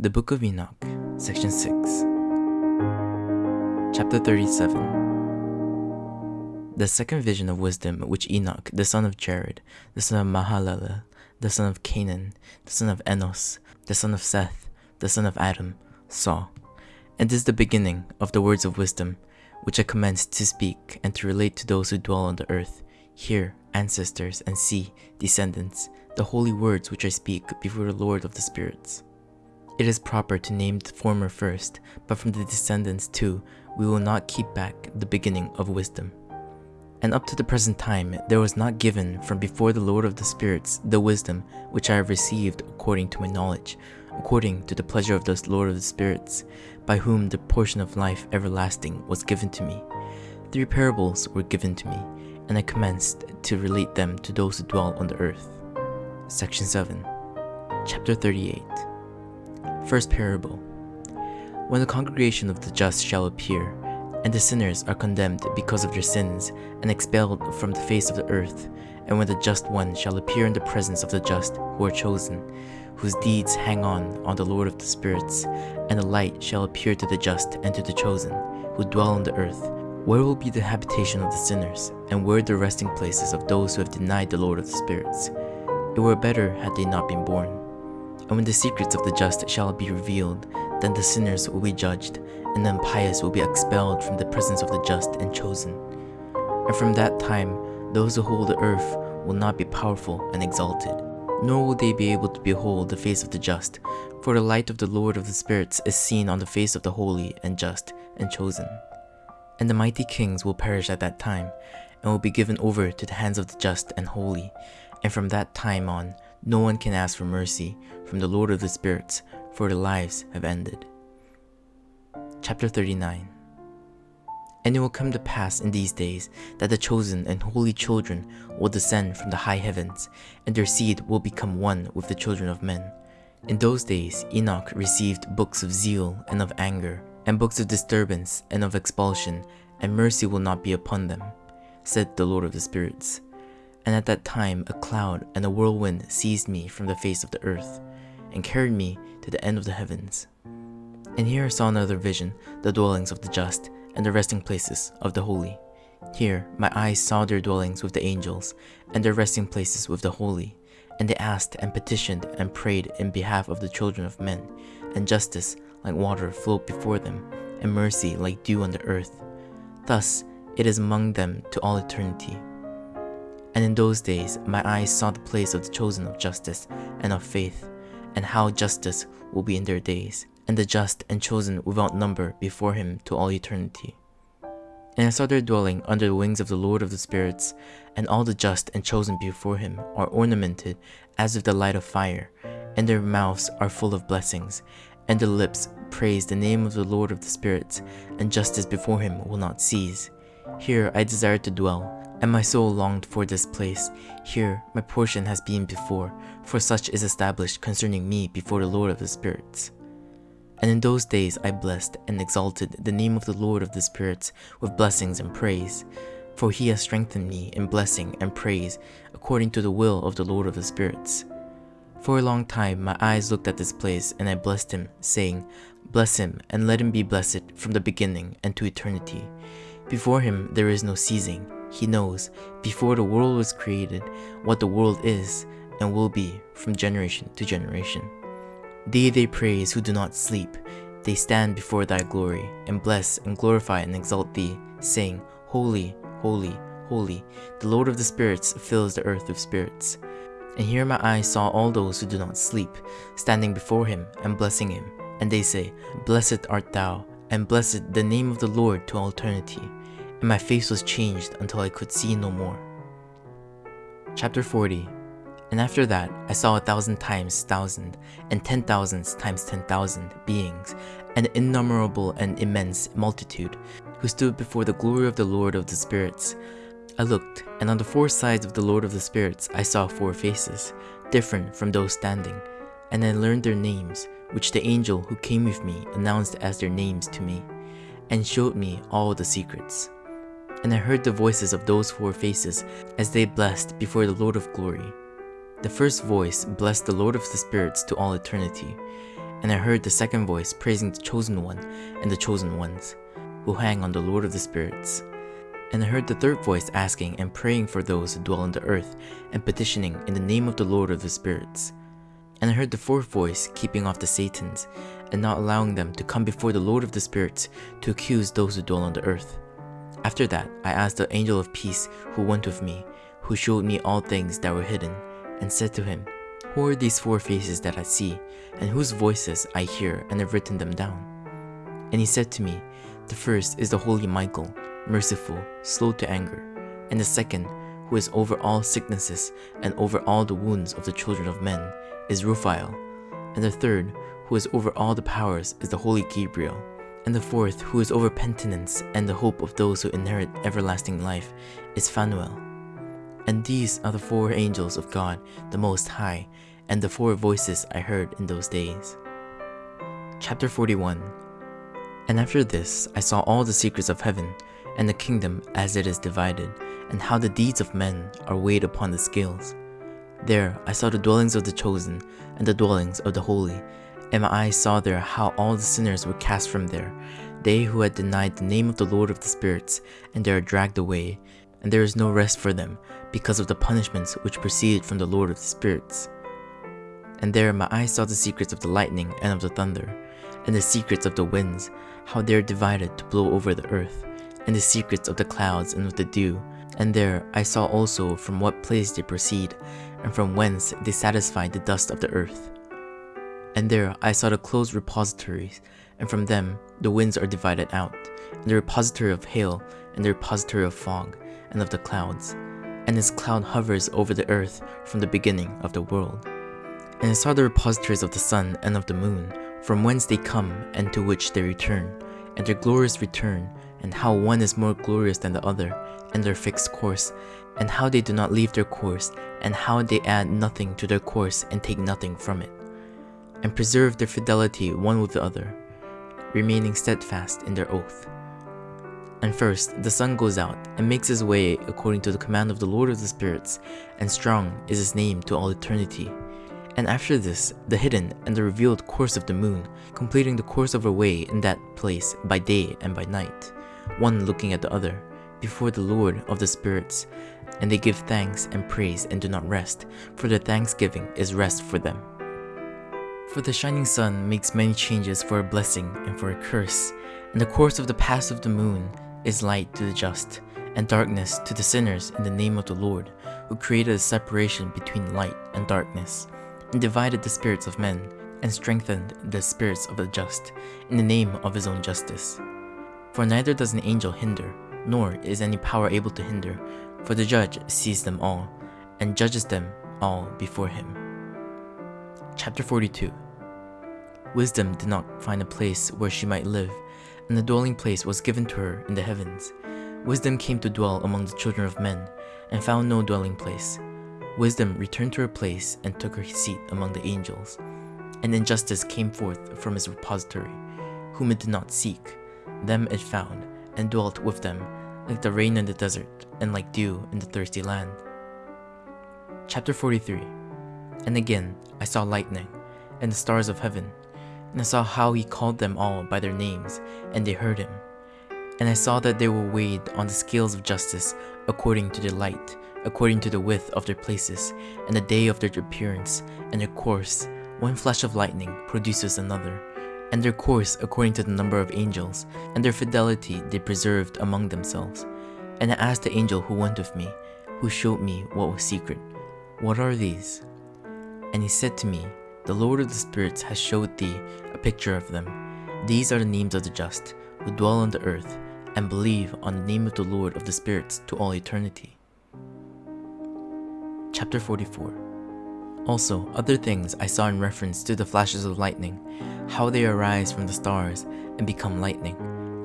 The Book of Enoch, Section 6. Chapter 37 The second vision of wisdom which Enoch, the son of Jared, the son of Mahalalel, the son of Canaan, the son of Enos, the son of Seth, the son of Adam, saw. And this is the beginning of the words of wisdom, which I commenced to speak and to relate to those who dwell on the earth. Hear, ancestors, and see, descendants, the holy words which I speak before the Lord of the spirits. It is proper to name the former first, but from the descendants too, we will not keep back the beginning of wisdom. And up to the present time, there was not given from before the Lord of the spirits the wisdom which I have received according to my knowledge, according to the pleasure of the Lord of the spirits, by whom the portion of life everlasting was given to me. Three parables were given to me, and I commenced to relate them to those who dwell on the earth. Section 7 Chapter 38 First parable When the congregation of the just shall appear, and the sinners are condemned because of their sins, and expelled from the face of the earth, and when the just one shall appear in the presence of the just who are chosen, whose deeds hang on on the Lord of the spirits, and the light shall appear to the just and to the chosen, who dwell on the earth, where will be the habitation of the sinners, and where the resting places of those who have denied the Lord of the spirits? It were better had they not been born. And when the secrets of the just shall be revealed, then the sinners will be judged, and the impious will be expelled from the presence of the just and chosen. And from that time, those who hold the earth will not be powerful and exalted, nor will they be able to behold the face of the just, for the light of the Lord of the spirits is seen on the face of the holy and just and chosen. And the mighty kings will perish at that time, and will be given over to the hands of the just and holy, and from that time on, no one can ask for mercy from the Lord of the spirits, for their lives have ended. Chapter 39 And it will come to pass in these days that the chosen and holy children will descend from the high heavens, and their seed will become one with the children of men. In those days Enoch received books of zeal and of anger, and books of disturbance and of expulsion, and mercy will not be upon them, said the Lord of the spirits. And at that time a cloud and a whirlwind seized me from the face of the earth, and carried me to the end of the heavens. And here I saw another vision, the dwellings of the just, and the resting places of the holy. Here my eyes saw their dwellings with the angels, and their resting places with the holy. And they asked and petitioned and prayed in behalf of the children of men, and justice like water flowed before them, and mercy like dew on the earth. Thus it is among them to all eternity. And in those days my eyes saw the place of the chosen of justice and of faith, and how justice will be in their days, and the just and chosen without number before him to all eternity. And I saw their dwelling under the wings of the Lord of the spirits, and all the just and chosen before him are ornamented as with the light of fire, and their mouths are full of blessings, and their lips praise the name of the Lord of the spirits, and justice before him will not cease. Here I desired to dwell, and my soul longed for this place. Here my portion has been before, for such is established concerning me before the Lord of the spirits. And in those days I blessed and exalted the name of the Lord of the spirits with blessings and praise. For he has strengthened me in blessing and praise according to the will of the Lord of the spirits. For a long time my eyes looked at this place, and I blessed him, saying, Bless him, and let him be blessed from the beginning and to eternity. Before him there is no ceasing. He knows, before the world was created, what the world is and will be from generation to generation. Thee they praise who do not sleep. They stand before thy glory, and bless and glorify and exalt thee, saying, Holy, holy, holy, the Lord of the spirits fills the earth with spirits. And here my eyes saw all those who do not sleep, standing before him and blessing him. And they say, Blessed art thou, and blessed the name of the Lord to all eternity. And my face was changed until I could see no more. Chapter 40 And after that I saw a thousand times thousand, and ten thousands times ten thousand beings, an innumerable and immense multitude, who stood before the glory of the Lord of the spirits. I looked, and on the four sides of the Lord of the spirits I saw four faces, different from those standing, and I learned their names, which the angel who came with me announced as their names to me, and showed me all the secrets. And I heard the voices of those four faces as they blessed before the Lord of glory. The first voice blessed the Lord of the spirits to all eternity, And I heard the second voice praising the Chosen One and the Chosen Ones, who hang on the Lord of the Spirits. And I heard the third voice asking and praying for those who dwell on the earth and petitioning in the name of the Lord of the Spirits. And I heard the fourth voice keeping off the Satans and not allowing them to come before the Lord of the Spirits to accuse those who dwell on the earth. After that, I asked the angel of peace who went with me, who showed me all things that were hidden, and said to him, Who are these four faces that I see, and whose voices I hear and have written them down? And he said to me, The first is the holy Michael, merciful, slow to anger, and the second, who is over all sicknesses and over all the wounds of the children of men, is Raphael, and the third, who is over all the powers, is the holy Gabriel, and the fourth, who is over penitence and the hope of those who inherit everlasting life, is Phanuel. And these are the four angels of God, the Most High, and the four voices I heard in those days. Chapter 41 And after this I saw all the secrets of heaven, and the kingdom as it is divided, and how the deeds of men are weighed upon the scales. There I saw the dwellings of the chosen, and the dwellings of the holy, and my eyes saw there how all the sinners were cast from there, they who had denied the name of the Lord of the spirits, and they are dragged away, and there is no rest for them, because of the punishments which proceeded from the Lord of the spirits. And there my eyes saw the secrets of the lightning and of the thunder, and the secrets of the winds, how they are divided to blow over the earth, and the secrets of the clouds and of the dew. And there I saw also from what place they proceed, and from whence they satisfy the dust of the earth. And there I saw the closed repositories, and from them the winds are divided out, and the repository of hail, and the repository of fog, and of the clouds. And this cloud hovers over the earth from the beginning of the world. And I saw the repositories of the sun and of the moon, from whence they come and to which they return, and their glorious return, and how one is more glorious than the other, and their fixed course, and how they do not leave their course, and how they add nothing to their course and take nothing from it, and preserve their fidelity one with the other, remaining steadfast in their oath. And first, the sun goes out and makes his way according to the command of the Lord of the Spirits, and strong is his name to all eternity. And after this, the hidden and the revealed course of the moon, completing the course of her way in that place by day and by night, one looking at the other, before the Lord of the Spirits, and they give thanks and praise and do not rest, for their thanksgiving is rest for them. For the shining sun makes many changes for a blessing and for a curse, and the course of the path of the moon is light to the just, and darkness to the sinners in the name of the Lord, who created a separation between light and darkness, and divided the spirits of men, and strengthened the spirits of the just, in the name of his own justice. For neither does an angel hinder, nor is any power able to hinder, for the judge sees them all, and judges them all before him. Chapter 42 Wisdom did not find a place where she might live, and the dwelling place was given to her in the heavens. Wisdom came to dwell among the children of men, and found no dwelling place. Wisdom returned to her place and took her seat among the angels. And injustice came forth from his repository, whom it did not seek. Them it found, and dwelt with them, like the rain in the desert, and like dew in the thirsty land. Chapter 43 And again I saw lightning, and the stars of heaven, and I saw how he called them all by their names, and they heard him. And I saw that they were weighed on the scales of justice according to their light, according to the width of their places, and the day of their appearance, and their course. One flash of lightning produces another, and their course according to the number of angels, and their fidelity they preserved among themselves. And I asked the angel who went with me, who showed me what was secret, What are these? And he said to me, The Lord of the spirits has showed thee a picture of them. These are the names of the just, who dwell on the earth, and believe on the name of the Lord of the spirits to all eternity. Chapter 44 Also, other things I saw in reference to the flashes of lightning, how they arise from the stars and become lightning,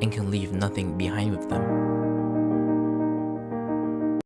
and can leave nothing behind with them.